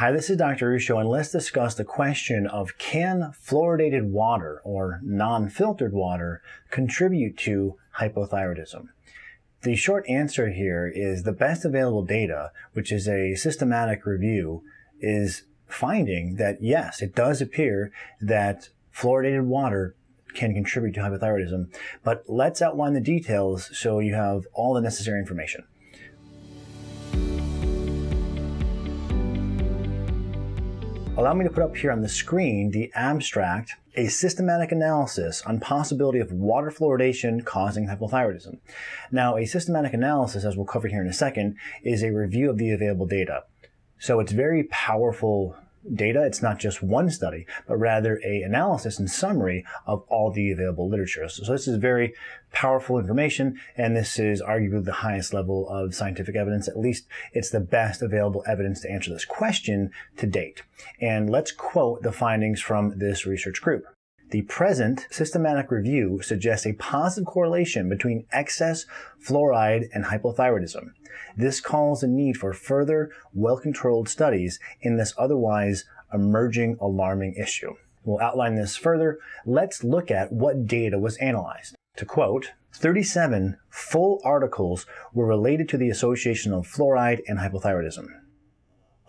Hi, this is Dr. Ruscio, and let's discuss the question of can fluoridated water or non-filtered water contribute to hypothyroidism? The short answer here is the best available data, which is a systematic review, is finding that yes, it does appear that fluoridated water can contribute to hypothyroidism. But let's outline the details so you have all the necessary information. Allow me to put up here on the screen the abstract, a systematic analysis on possibility of water fluoridation causing hypothyroidism. Now, a systematic analysis, as we'll cover here in a second, is a review of the available data. So it's very powerful data. It's not just one study, but rather a analysis and summary of all the available literature. So this is very powerful information, and this is arguably the highest level of scientific evidence. At least it's the best available evidence to answer this question to date. And let's quote the findings from this research group. The present systematic review suggests a positive correlation between excess fluoride and hypothyroidism. This calls a need for further, well-controlled studies in this otherwise emerging alarming issue. We'll outline this further. Let's look at what data was analyzed. To quote, 37 full articles were related to the association of fluoride and hypothyroidism.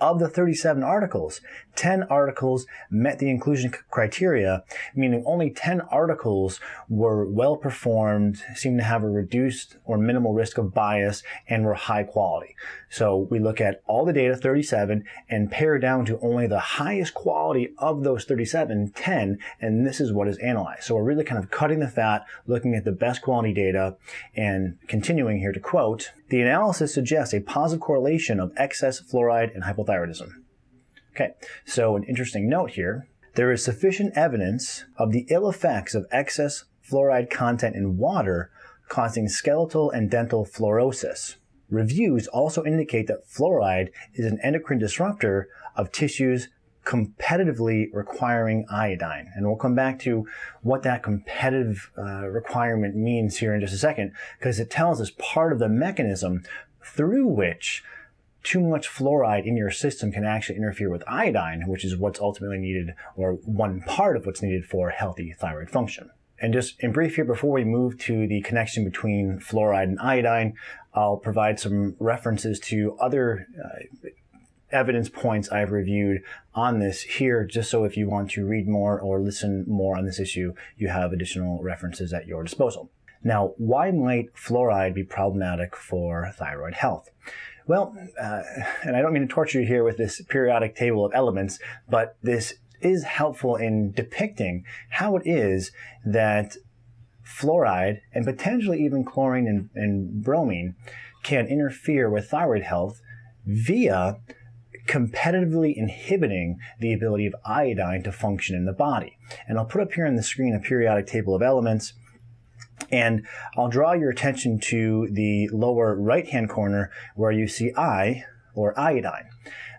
Of the 37 articles, 10 articles met the inclusion criteria, meaning only 10 articles were well performed, seemed to have a reduced or minimal risk of bias, and were high quality. So we look at all the data, 37, and pare down to only the highest quality of those 37, 10, and this is what is analyzed. So we're really kind of cutting the fat, looking at the best quality data, and continuing here to quote, the analysis suggests a positive correlation of excess fluoride and hypothyroidism hypothyroidism. Okay, so an interesting note here. There is sufficient evidence of the ill effects of excess fluoride content in water causing skeletal and dental fluorosis. Reviews also indicate that fluoride is an endocrine disruptor of tissues competitively requiring iodine. And we'll come back to what that competitive uh, requirement means here in just a second, because it tells us part of the mechanism through which too much fluoride in your system can actually interfere with iodine, which is what's ultimately needed, or one part of what's needed for healthy thyroid function. And just in brief here, before we move to the connection between fluoride and iodine, I'll provide some references to other uh, evidence points I've reviewed on this here, just so if you want to read more or listen more on this issue, you have additional references at your disposal. Now, why might fluoride be problematic for thyroid health? Well, uh, and I don't mean to torture you here with this periodic table of elements, but this is helpful in depicting how it is that fluoride and potentially even chlorine and, and bromine can interfere with thyroid health via competitively inhibiting the ability of iodine to function in the body. And I'll put up here on the screen a periodic table of elements and I'll draw your attention to the lower right-hand corner where you see I, or iodine.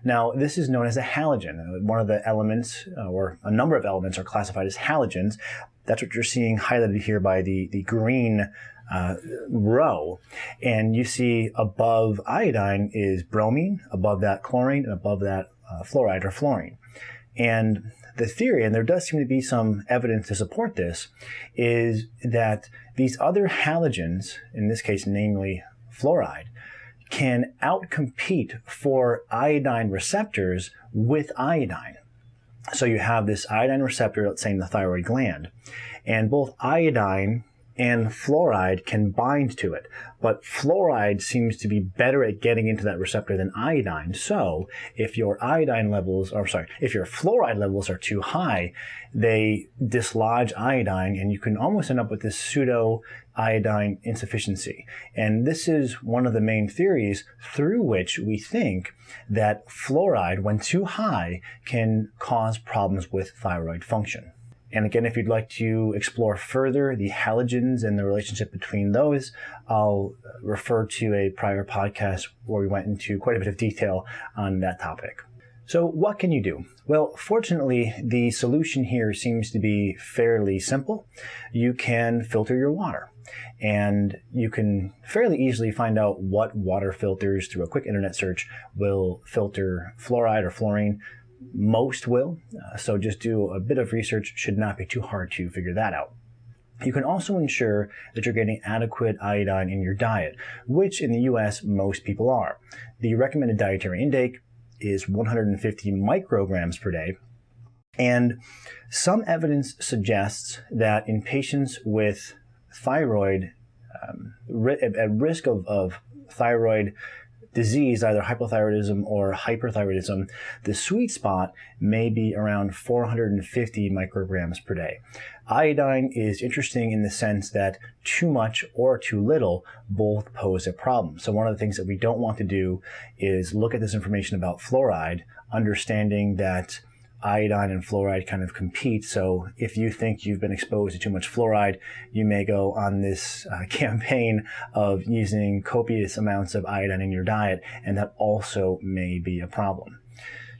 Now, this is known as a halogen. One of the elements, uh, or a number of elements, are classified as halogens. That's what you're seeing highlighted here by the, the green uh, row. And you see above iodine is bromine, above that chlorine, and above that uh, fluoride or fluorine. And the theory, and there does seem to be some evidence to support this, is that these other halogens, in this case, namely fluoride, can outcompete for iodine receptors with iodine. So you have this iodine receptor, let's say in the thyroid gland, and both iodine and fluoride can bind to it. But fluoride seems to be better at getting into that receptor than iodine. So if your iodine levels, or sorry, if your fluoride levels are too high, they dislodge iodine and you can almost end up with this pseudo iodine insufficiency. And this is one of the main theories through which we think that fluoride, when too high, can cause problems with thyroid function. And again, if you'd like to explore further the halogens and the relationship between those, I'll refer to a prior podcast where we went into quite a bit of detail on that topic. So what can you do? Well, fortunately, the solution here seems to be fairly simple. You can filter your water. And you can fairly easily find out what water filters through a quick internet search will filter fluoride or fluorine. Most will, uh, so just do a bit of research. Should not be too hard to figure that out. You can also ensure that you're getting adequate iodine in your diet, which in the US most people are. The recommended dietary intake is 150 micrograms per day, and some evidence suggests that in patients with thyroid, um, at risk of, of thyroid disease, either hypothyroidism or hyperthyroidism, the sweet spot may be around 450 micrograms per day. Iodine is interesting in the sense that too much or too little both pose a problem. So one of the things that we don't want to do is look at this information about fluoride, understanding that iodine and fluoride kind of compete. So if you think you've been exposed to too much fluoride, you may go on this uh, campaign of using copious amounts of iodine in your diet, and that also may be a problem.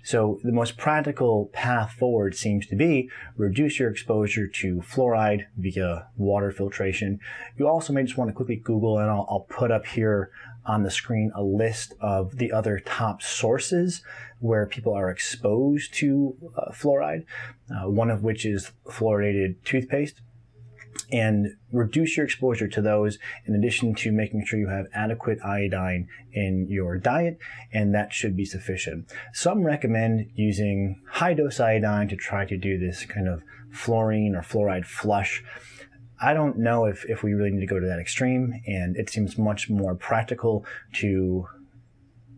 So the most practical path forward seems to be reduce your exposure to fluoride via water filtration. You also may just want to quickly Google, and I'll, I'll put up here on the screen a list of the other top sources where people are exposed to uh, fluoride, uh, one of which is fluoridated toothpaste and reduce your exposure to those in addition to making sure you have adequate iodine in your diet, and that should be sufficient. Some recommend using high dose iodine to try to do this kind of fluorine or fluoride flush. I don't know if, if we really need to go to that extreme, and it seems much more practical to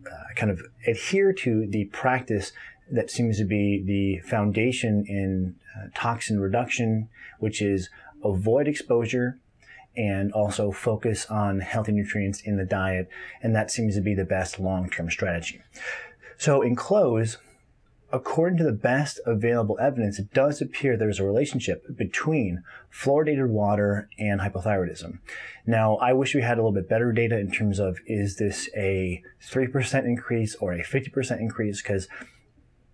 uh, kind of adhere to the practice that seems to be the foundation in uh, toxin reduction, which is avoid exposure and also focus on healthy nutrients in the diet. And that seems to be the best long-term strategy. So in close, according to the best available evidence, it does appear there's a relationship between fluoridated water and hypothyroidism. Now, I wish we had a little bit better data in terms of is this a 3% increase or a 50% increase? Because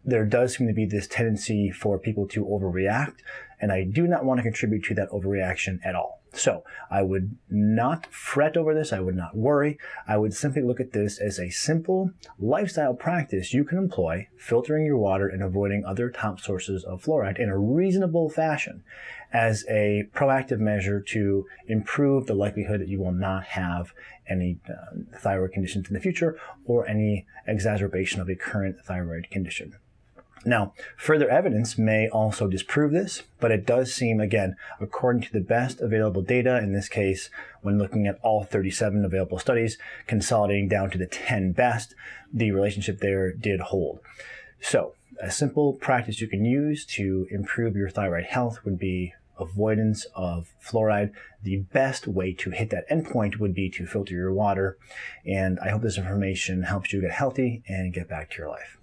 there does seem to be this tendency for people to overreact, and I do not want to contribute to that overreaction at all. So I would not fret over this. I would not worry. I would simply look at this as a simple lifestyle practice you can employ, filtering your water and avoiding other top sources of fluoride in a reasonable fashion as a proactive measure to improve the likelihood that you will not have any uh, thyroid conditions in the future or any exacerbation of a current thyroid condition. Now, further evidence may also disprove this, but it does seem, again, according to the best available data, in this case, when looking at all 37 available studies, consolidating down to the 10 best, the relationship there did hold. So, a simple practice you can use to improve your thyroid health would be avoidance of fluoride. The best way to hit that endpoint would be to filter your water. And I hope this information helps you get healthy and get back to your life.